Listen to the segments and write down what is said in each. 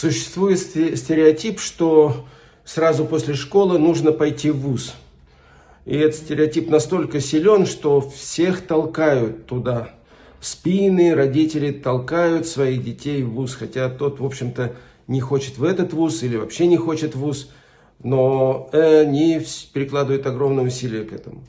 Существует стереотип, что сразу после школы нужно пойти в ВУЗ. И этот стереотип настолько силен, что всех толкают туда. В спины родители толкают своих детей в ВУЗ, хотя тот, в общем-то, не хочет в этот ВУЗ или вообще не хочет в ВУЗ, но они прикладывают огромное усилие к этому.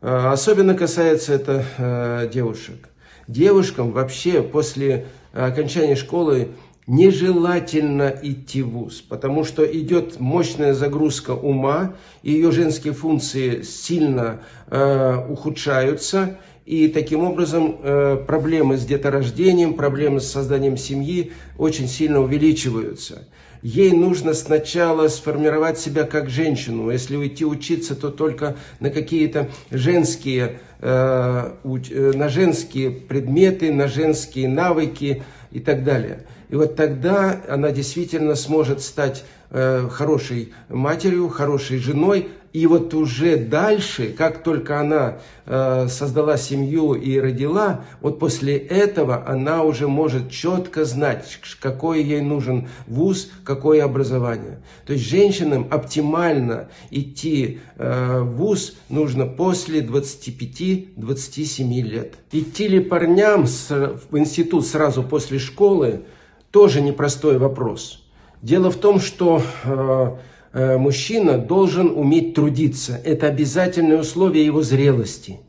А, особенно касается это э, девушек. Девушкам вообще после окончания школы нежелательно идти в ВУЗ, потому что идет мощная загрузка ума, ее женские функции сильно э, ухудшаются, и таким образом э, проблемы с деторождением, проблемы с созданием семьи очень сильно увеличиваются. Ей нужно сначала сформировать себя как женщину. Если уйти учиться, то только на какие-то женские, э, э, на женские предметы, на женские навыки и так далее. И вот тогда она действительно сможет стать э, хорошей матерью, хорошей женой. И вот уже дальше, как только она э, создала семью и родила, вот после этого она уже может четко знать, какой ей нужен вуз, какое образование. То есть женщинам оптимально идти э, в вуз нужно после 25-27 лет. Идти ли парням с, в институт сразу после школы – тоже непростой вопрос. Дело в том, что э, э, мужчина должен уметь трудиться. Это обязательное условие его зрелости.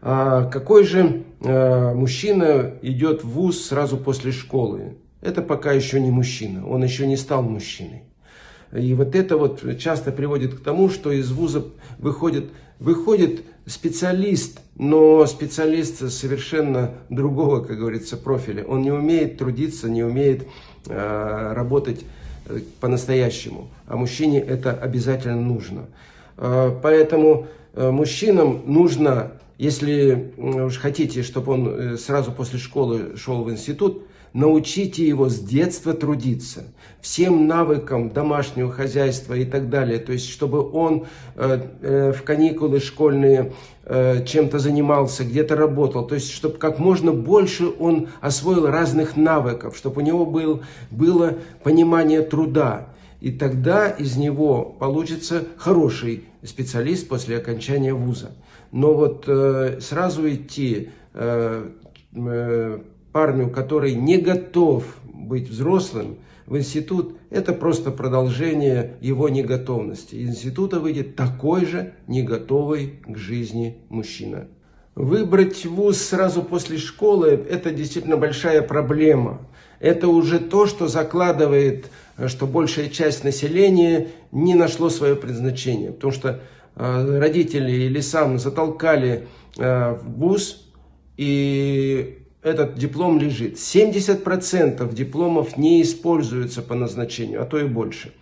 А какой же э, мужчина идет в ВУЗ сразу после школы? Это пока еще не мужчина, он еще не стал мужчиной. И вот это вот часто приводит к тому, что из вуза выходит, выходит специалист, но специалист совершенно другого, как говорится, профиля. Он не умеет трудиться, не умеет э, работать э, по-настоящему. А мужчине это обязательно нужно. Э, поэтому э, мужчинам нужно, если уж хотите, чтобы он э, сразу после школы шел в институт, научите его с детства трудиться, всем навыкам домашнего хозяйства и так далее. То есть, чтобы он э, э, в каникулы школьные э, чем-то занимался, где-то работал. То есть, чтобы как можно больше он освоил разных навыков, чтобы у него был, было понимание труда. И тогда из него получится хороший специалист после окончания вуза. Но вот э, сразу идти э, парню, который не готов быть взрослым, в институт, это просто продолжение его неготовности. Из института выйдет такой же неготовый к жизни мужчина. Выбрать вуз сразу после школы – это действительно большая проблема. Это уже то, что закладывает, что большая часть населения не нашло свое предназначение. Потому что э, родители или сам затолкали э, в вуз, и этот диплом лежит. 70% дипломов не используются по назначению, а то и больше.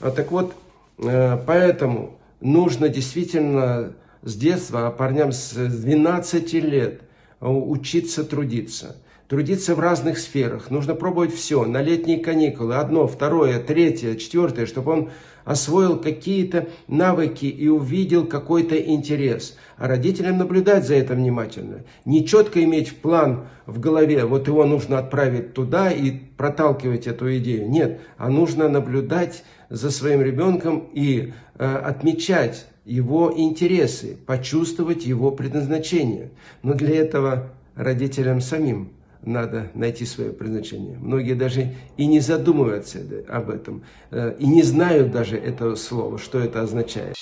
А так вот, э, поэтому нужно действительно с детства, а парням с 12 лет учиться трудиться. Трудиться в разных сферах. Нужно пробовать все. На летние каникулы. Одно, второе, третье, четвертое. Чтобы он освоил какие-то навыки и увидел какой-то интерес. А родителям наблюдать за этим внимательно. Не четко иметь план в голове, вот его нужно отправить туда и проталкивать эту идею. Нет, а нужно наблюдать за своим ребенком и э, отмечать его интересы, почувствовать его предназначение. Но для этого родителям самим надо найти свое предназначение. Многие даже и не задумываются об этом, э, и не знают даже этого слова, что это означает.